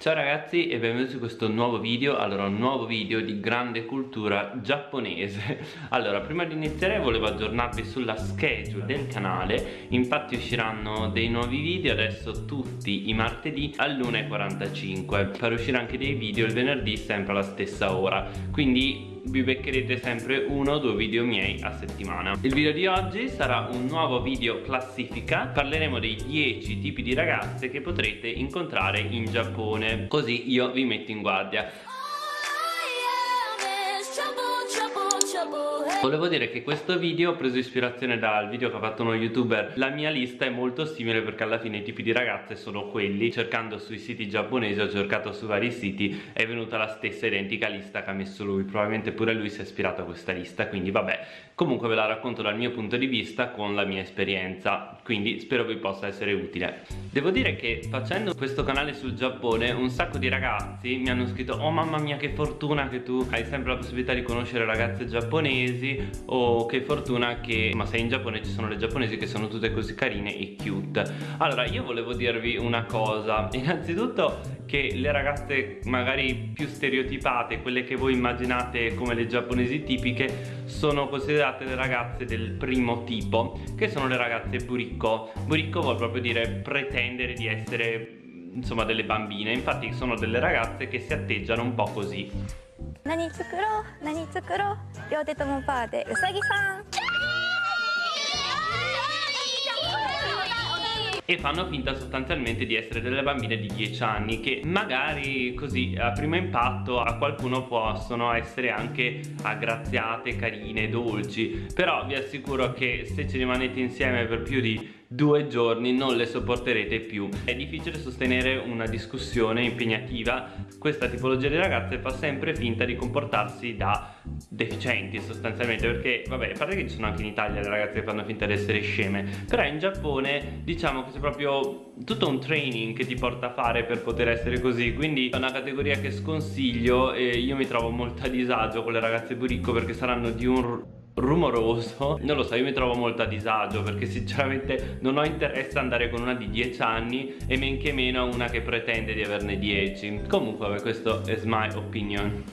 Ciao ragazzi e benvenuti su questo nuovo video Allora, un nuovo video di grande cultura giapponese. Allora, prima di iniziare volevo aggiornarvi sulla schedule del canale Infatti usciranno dei nuovi video adesso tutti i martedì all'1.45 Per uscire anche dei video il venerdì sempre alla stessa ora Quindi vi beccherete sempre uno o due video miei a settimana. Il video di oggi sarà un nuovo video classifica. Parleremo dei 10 tipi di ragazze che potrete incontrare in Giappone. Così io vi metto in guardia Volevo dire che questo video ho preso ispirazione dal video che ha fatto uno youtuber. La mia lista è molto simile perché alla fine i tipi di ragazze sono quelli. Cercando sui siti giapponesi, ho cercato su vari siti È venuta la stessa identica lista che ha messo lui. Probabilmente pure lui si è ispirato a questa lista Quindi vabbè, comunque ve la racconto dal mio punto di vista con la mia esperienza Quindi spero vi possa essere utile. Devo dire che facendo questo canale sul Giappone Un sacco di ragazzi mi hanno scritto Oh mamma mia che fortuna che tu hai sempre la possibilità di conoscere ragazze giapponesi o che fortuna che ma sei in Giappone ci sono le giapponesi che sono tutte così carine e cute. Allora io volevo dirvi una cosa. Innanzitutto che le ragazze magari più stereotipate quelle che voi immaginate come le giapponesi tipiche sono considerate le ragazze del primo tipo che sono le ragazze buricco buricco vuol proprio dire pretendere di essere insomma delle bambine infatti sono delle ragazze che si atteggiano un po' così 何作ろう何作ろう両手ともパーでうさぎさん e fanno finta sostanzialmente di essere delle bambine di 10 anni che magari così a primo impatto a qualcuno possono essere anche aggraziate, carine, dolci. Però vi assicuro che se ci rimanete insieme per più di due giorni non le sopporterete più. È difficile sostenere una discussione impegnativa. Questa tipologia di ragazze fa sempre finta di comportarsi da deficienti sostanzialmente perché vabbè a parte che ci sono anche in Italia le ragazze che fanno finta di essere sceme però in Giappone diciamo che c'è proprio tutto un training che ti porta a fare per poter essere così. Quindi è una categoria che sconsiglio e io mi trovo molto a disagio con le ragazze buricco perché saranno di un rumoroso non lo so io mi trovo molto a disagio perché sinceramente non ho interesse ad andare con una di 10 anni e men che meno una che pretende di averne 10 comunque vabbè questo è my opinion.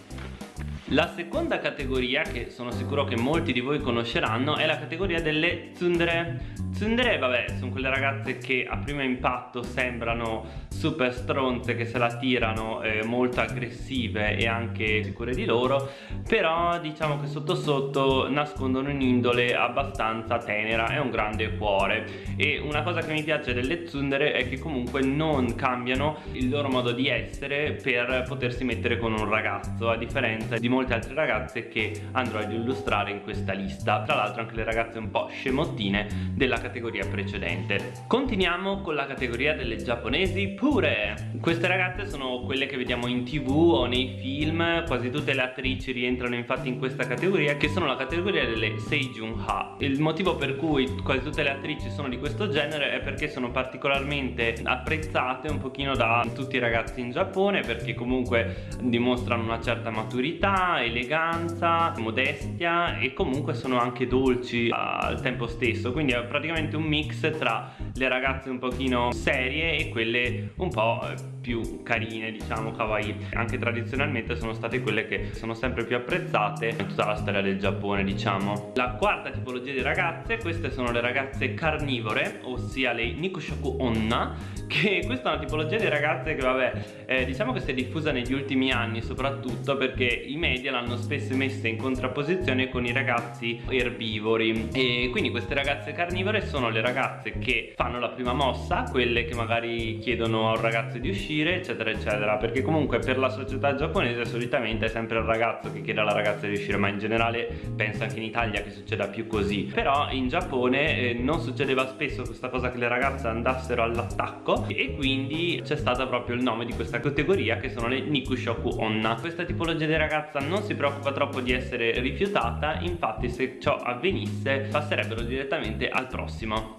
La seconda categoria che sono sicuro che molti di voi conosceranno è la categoria delle tsundere Tsundere vabbè sono quelle ragazze che a primo impatto sembrano super stronze che se la tirano eh, molto aggressive e anche sicure di loro però diciamo che sotto sotto nascondono un'indole abbastanza tenera e un grande cuore. E una cosa che mi piace delle tsundere è che comunque non cambiano il loro modo di essere per potersi mettere con un ragazzo a differenza di molte altre ragazze che andrò ad illustrare in questa lista. Tra l'altro anche le ragazze un po' scemottine della categoria precedente. Continuiamo con la categoria delle giapponesi pure. Queste ragazze sono quelle che vediamo in tv o nei film. Quasi tutte le attrici rientrano infatti in questa categoria che sono la categoria delle Seijun Ha il motivo per cui quasi tutte le attrici sono di questo genere è perché sono particolarmente apprezzate un pochino da tutti i ragazzi in Giappone perché comunque dimostrano una certa maturità eleganza, modestia e comunque sono anche dolci al tempo stesso. Quindi è praticamente un mix tra le ragazze un pochino serie e quelle un po' più carine diciamo kawaii. Anche tradizionalmente sono state quelle che sono sempre più apprezzate in tutta la storia del Giappone diciamo. La quarta tipologia di ragazze queste sono le ragazze carnivore ossia le Nikushoku Onna che questa è una tipologia di ragazze che vabbè eh, diciamo che si è diffusa negli ultimi anni soprattutto perché i media l'hanno spesso messa in contrapposizione con i ragazzi erbivori. E quindi queste ragazze carnivore sono le ragazze che fanno la prima mossa quelle che magari chiedono a un ragazzo di uscire uscire eccetera eccetera. Perché comunque per la società giapponese solitamente è sempre il ragazzo che chiede alla ragazza di uscire ma in generale penso anche in Italia che succeda più così. Però in Giappone eh, non succedeva spesso questa cosa che le ragazze andassero all'attacco e quindi c'è stato proprio il nome di questa categoria che sono le Nikushoku Onna. Questa tipologia di ragazza non si preoccupa troppo di essere rifiutata infatti se ciò avvenisse passerebbero direttamente al prossimo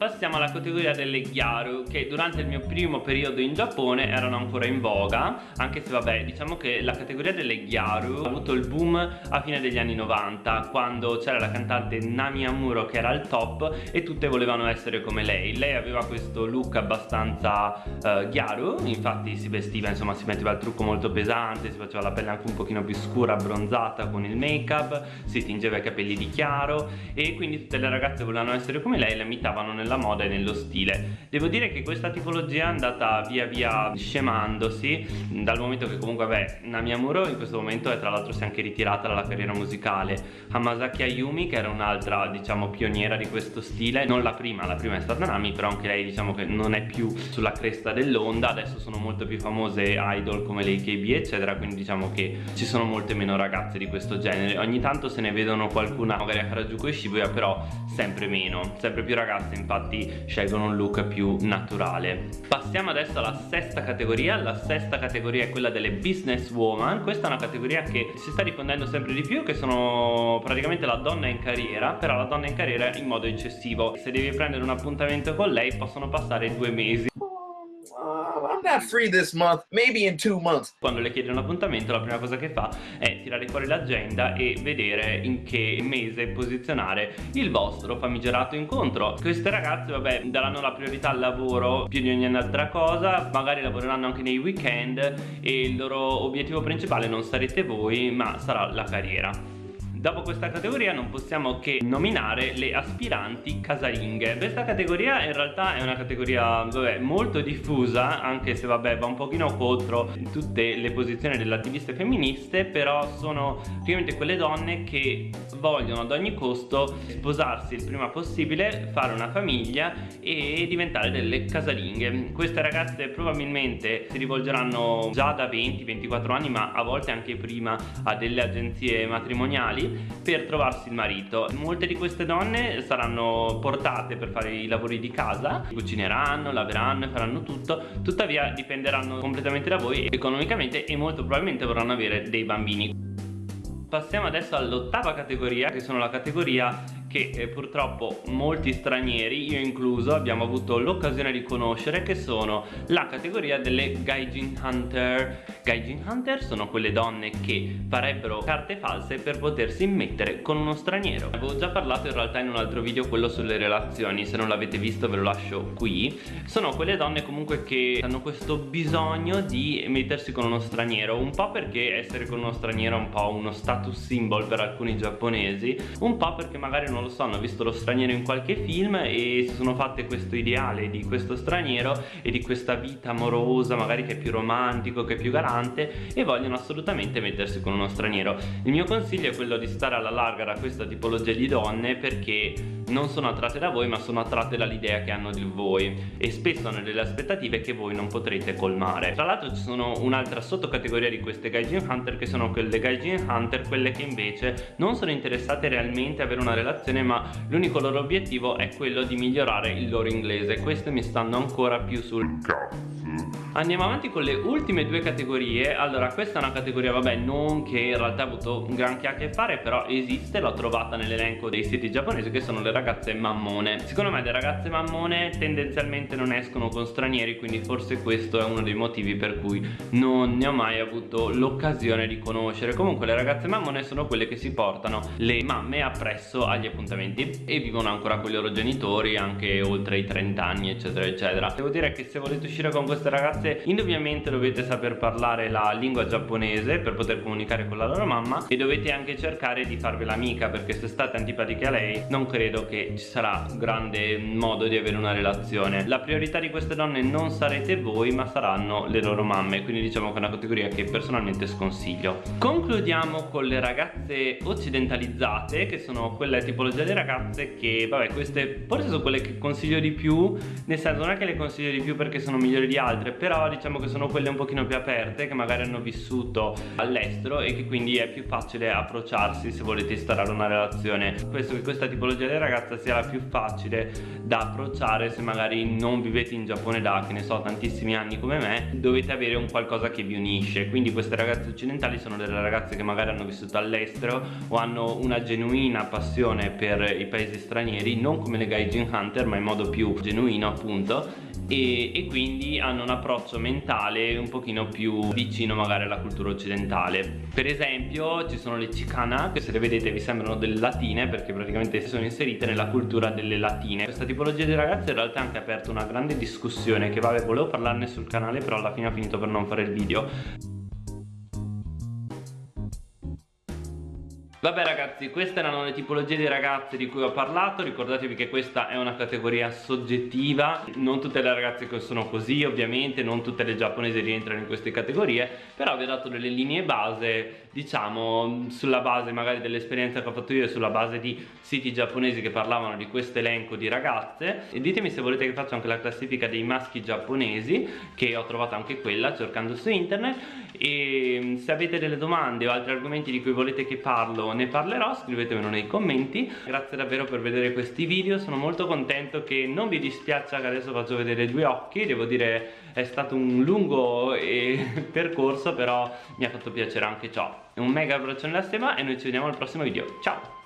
Passiamo alla categoria delle gyaru che durante il mio primo periodo in Giappone erano ancora in voga anche se vabbè diciamo che la categoria delle gyaru ha avuto il boom a fine degli anni 90 quando c'era la cantante Nami Amuro che era al top e tutte volevano essere come lei. Lei aveva questo look abbastanza uh, gyaru infatti si vestiva insomma si metteva il trucco molto pesante si faceva la pelle anche un pochino più scura abbronzata con il make up si tingeva i capelli di chiaro e quindi tutte le ragazze volevano essere come lei la imitavano nella moda e nello stile. Devo dire che questa tipologia è andata via via scemandosi dal momento che comunque vabbè Nami Amuro in questo momento è tra l'altro si è anche ritirata dalla carriera musicale. Hamasaki Ayumi che era un'altra diciamo pioniera di questo stile non la prima la prima è stata Nami però anche lei diciamo che non è più sulla cresta dell'onda adesso sono molto più famose idol come le KB eccetera quindi diciamo che ci sono molte meno ragazze di questo genere. Ogni tanto se ne vedono qualcuna magari a Harajuku e Shibuya però sempre meno sempre più ragazze infatti scelgono un look più naturale. Passiamo adesso alla sesta categoria. La sesta categoria è quella delle business woman. Questa è una categoria che si sta diffondendo sempre di più che sono praticamente la donna in carriera però la donna in carriera in modo eccessivo. Se devi prendere un appuntamento con lei possono passare due mesi not free this month, maybe in two months. Quando le chiedi un appuntamento la prima cosa che fa è tirare fuori l'agenda e vedere in che mese posizionare il vostro famigerato incontro. Queste ragazze vabbè daranno la priorità al lavoro più di ogni altra cosa, magari lavoreranno anche nei weekend e il loro obiettivo principale non sarete voi ma sarà la carriera. Dopo questa categoria non possiamo che nominare le aspiranti casalinghe. Questa categoria in realtà è una categoria vabbè, molto diffusa Anche se vabbè va un pochino contro tutte le posizioni delle attiviste femministe Però sono praticamente quelle donne che vogliono ad ogni costo sposarsi il prima possibile Fare una famiglia e diventare delle casalinghe. Queste ragazze probabilmente si rivolgeranno già da 20-24 anni Ma a volte anche prima a delle agenzie matrimoniali per trovarsi il marito. Molte di queste donne saranno portate per fare i lavori di casa cucineranno, laveranno e faranno tutto. Tuttavia dipenderanno completamente da voi economicamente e molto probabilmente vorranno avere dei bambini. Passiamo adesso all'ottava categoria che sono la categoria che eh, purtroppo molti stranieri, io incluso, abbiamo avuto l'occasione di conoscere che sono la categoria delle Gaijin Hunter. Gaijin Hunter sono quelle donne che farebbero carte false per potersi mettere con uno straniero. Avevo già parlato in realtà in un altro video quello sulle relazioni, se non l'avete visto ve lo lascio qui. Sono quelle donne comunque che hanno questo bisogno di mettersi con uno straniero, un po' perché essere con uno straniero è un po' uno status symbol per alcuni giapponesi, un po' perché magari non non lo so, hanno visto lo straniero in qualche film e si sono fatte questo ideale di questo straniero e di questa vita amorosa, magari che è più romantico, che è più galante e vogliono assolutamente mettersi con uno straniero. Il mio consiglio è quello di stare alla larga da questa tipologia di donne perché non sono attratte da voi ma sono attratte dall'idea che hanno di voi e spesso hanno delle aspettative che voi non potrete colmare. Tra l'altro ci sono un'altra sottocategoria di queste Gaijin Hunter che sono quelle Gaijin Hunter, quelle che invece non sono interessate realmente a avere una relazione ma l'unico loro obiettivo è quello di migliorare il loro inglese queste mi stanno ancora più sul cazzo Andiamo avanti con le ultime due categorie. Allora questa è una categoria vabbè non che in realtà ha avuto un granché a che fare Però esiste, l'ho trovata nell'elenco dei siti giapponesi che sono le ragazze mammone. Secondo me le ragazze mammone tendenzialmente non escono con stranieri Quindi forse questo è uno dei motivi per cui non ne ho mai avuto l'occasione di conoscere. Comunque le ragazze mammone sono quelle che si portano le mamme appresso agli appuntamenti E vivono ancora con i loro genitori anche oltre i 30 anni eccetera eccetera. Devo dire che se volete uscire con queste ragazze ragazze indubbiamente dovete saper parlare la lingua giapponese per poter comunicare con la loro mamma e dovete anche cercare di farvela amica perché se state antipatiche a lei non credo che ci sarà grande modo di avere una relazione. La priorità di queste donne non sarete voi ma saranno le loro mamme. Quindi diciamo che è una categoria che personalmente sconsiglio. Concludiamo con le ragazze occidentalizzate che sono quelle tipologie di ragazze che vabbè queste forse sono quelle che consiglio di più nel senso non è che le consiglio di più perché sono migliori di altre però però diciamo che sono quelle un pochino più aperte che magari hanno vissuto all'estero e che quindi è più facile approcciarsi se volete instaurare una relazione. Penso che questa tipologia di ragazza sia la più facile da approcciare se magari non vivete in Giappone da che ne so tantissimi anni come me. Dovete avere un qualcosa che vi unisce. Quindi queste ragazze occidentali sono delle ragazze che magari hanno vissuto all'estero o hanno una genuina passione per i paesi stranieri non come le Gaijin Hunter ma in modo più genuino appunto e, e, quindi hanno un approccio mentale un pochino più vicino magari alla cultura occidentale. Per esempio ci sono le Chicana che se le vedete vi sembrano delle latine perché praticamente si sono inserite nella cultura delle latine. Questa tipologia di ragazze in realtà ha anche aperto una grande discussione che vabbè volevo parlarne sul canale però alla fine ho finito per non fare il video Vabbè ragazzi, queste erano le tipologie di ragazze di cui ho parlato. Ricordatevi che questa è una categoria soggettiva. Non tutte le ragazze sono così ovviamente Non tutte le giapponesi rientrano in queste categorie Però vi ho dato delle linee base Diciamo sulla base magari dell'esperienza che ho fatto io E sulla base di siti giapponesi che parlavano di questo elenco di ragazze. E ditemi se volete che faccia anche la classifica dei maschi giapponesi Che ho trovato anche quella cercando su internet. E se avete delle domande o altri argomenti di cui volete che parlo ne parlerò scrivetemelo nei commenti. Grazie davvero per vedere questi video sono molto contento che non vi dispiaccia che adesso faccio vedere due occhi devo dire è stato un lungo eh, percorso però mi ha fatto piacere anche ciò. Un mega abbraccio nella stima e noi ci vediamo al prossimo video. Ciao